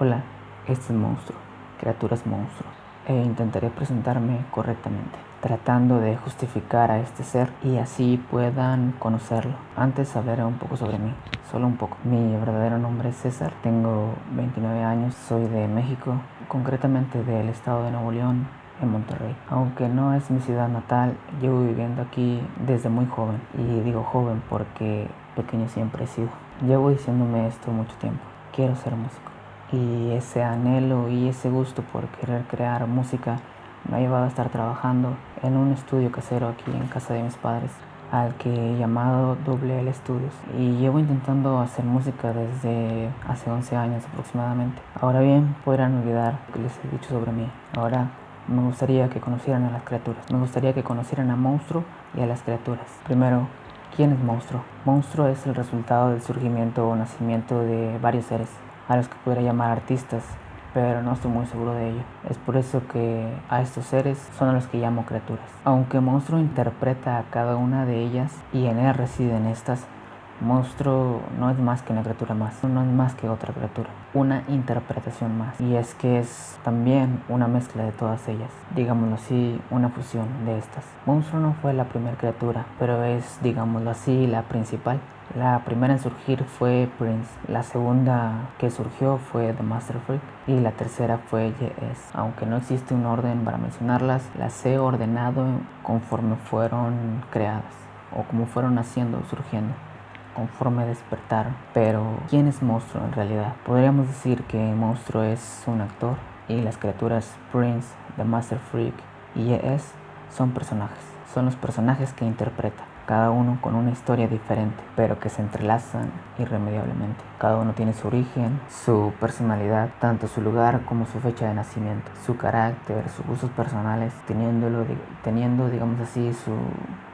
Hola, este es Monstruo, Criaturas Monstruo, e intentaré presentarme correctamente, tratando de justificar a este ser y así puedan conocerlo. Antes hablaré un poco sobre mí, solo un poco. Mi verdadero nombre es César, tengo 29 años, soy de México, concretamente del estado de Nuevo León, en Monterrey. Aunque no es mi ciudad natal, llevo viviendo aquí desde muy joven. Y digo joven porque pequeño siempre he sido. Llevo diciéndome esto mucho tiempo. Quiero ser músico y ese anhelo y ese gusto por querer crear música me ha llevado a estar trabajando en un estudio casero aquí en casa de mis padres al que he llamado WL Studios y llevo intentando hacer música desde hace 11 años aproximadamente. Ahora bien, podrán olvidar lo que les he dicho sobre mí. Ahora me gustaría que conocieran a las criaturas. Me gustaría que conocieran a Monstruo y a las criaturas. Primero, ¿quién es Monstruo? Monstruo es el resultado del surgimiento o nacimiento de varios seres a los que pudiera llamar artistas, pero no estoy muy seguro de ello. Es por eso que a estos seres son a los que llamo criaturas. Aunque Monstruo interpreta a cada una de ellas y en él residen estas, Monstruo no es más que una criatura más, no es más que otra criatura, una interpretación más. Y es que es también una mezcla de todas ellas, digámoslo así, una fusión de estas. Monstruo no fue la primera criatura, pero es, digámoslo así, la principal. La primera en surgir fue Prince, la segunda que surgió fue The Master Freak y la tercera fue JS. Aunque no existe un orden para mencionarlas, las he ordenado conforme fueron creadas o como fueron naciendo, surgiendo conforme despertaron. Pero, ¿quién es Monstruo en realidad? Podríamos decir que Monstruo es un actor y las criaturas Prince, The Master Freak y JS son personajes. Son los personajes que interpreta cada uno con una historia diferente, pero que se entrelazan irremediablemente. Cada uno tiene su origen, su personalidad, tanto su lugar como su fecha de nacimiento, su carácter, sus gustos personales, teniéndolo, teniendo, digamos así, su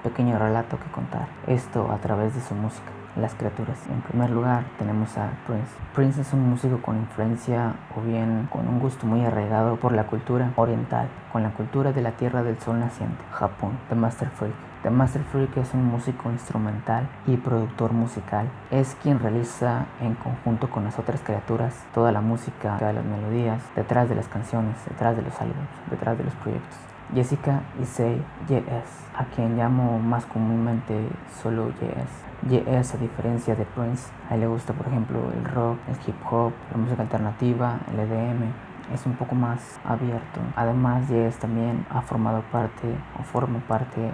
pequeño relato que contar. Esto a través de su música las criaturas. En primer lugar tenemos a Prince. Prince es un músico con influencia o bien con un gusto muy arraigado por la cultura oriental, con la cultura de la Tierra del Sol naciente, Japón, The Master Freak. The Master Freak es un músico instrumental y productor musical. Es quien realiza en conjunto con las otras criaturas toda la música, todas las melodías, detrás de las canciones, detrás de los álbumes, detrás de los proyectos. Jessica Issei JS, a quien llamo más comúnmente solo JS. JS, a diferencia de Prince, a él le gusta por ejemplo el rock, el hip hop, la música alternativa, el EDM, es un poco más abierto. Además, JS también ha formado parte o forma parte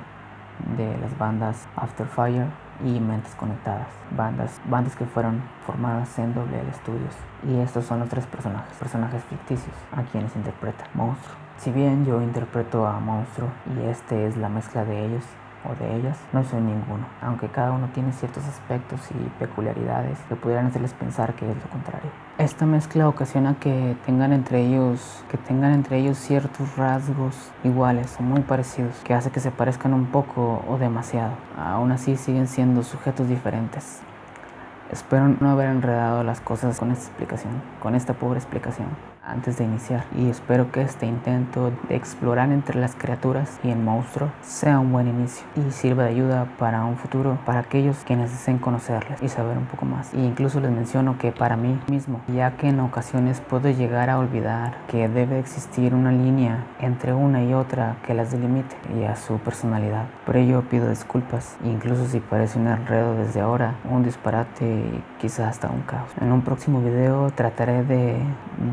de las bandas After Fire y Mentes Conectadas, bandas, bandas que fueron formadas en WL Studios. Y estos son los tres personajes, personajes ficticios, a quienes interpreta Monstruo. Si bien yo interpreto a Monstruo y este es la mezcla de ellos, o de ellas, no soy ninguno, aunque cada uno tiene ciertos aspectos y peculiaridades que pudieran hacerles pensar que es lo contrario. Esta mezcla ocasiona que tengan entre ellos, que tengan entre ellos ciertos rasgos iguales o muy parecidos, que hace que se parezcan un poco o demasiado. Aún así siguen siendo sujetos diferentes. Espero no haber enredado las cosas con esta explicación, con esta pobre explicación antes de iniciar y espero que este intento de explorar entre las criaturas y el monstruo sea un buen inicio y sirva de ayuda para un futuro para aquellos quienes deseen conocerles y saber un poco más. E incluso les menciono que para mí mismo, ya que en ocasiones puedo llegar a olvidar que debe existir una línea entre una y otra que las delimite y a su personalidad. Por ello pido disculpas, incluso si parece un enredo desde ahora, un disparate y quizás hasta un caos. En un próximo video trataré de,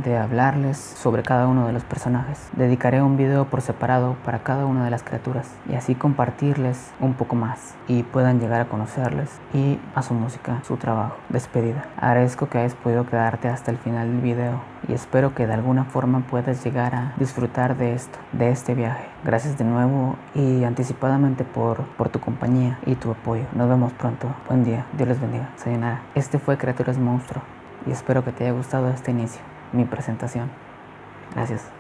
de hablar sobre cada uno de los personajes. Dedicaré un video por separado para cada una de las criaturas y así compartirles un poco más y puedan llegar a conocerles y a su música, su trabajo. Despedida. Agradezco que hayas podido quedarte hasta el final del video y espero que de alguna forma puedas llegar a disfrutar de esto, de este viaje. Gracias de nuevo y anticipadamente por, por tu compañía y tu apoyo. Nos vemos pronto. Buen día. Dios les bendiga. Sayonara. Este fue Criaturas Monstruo y espero que te haya gustado este inicio mi presentación. Gracias.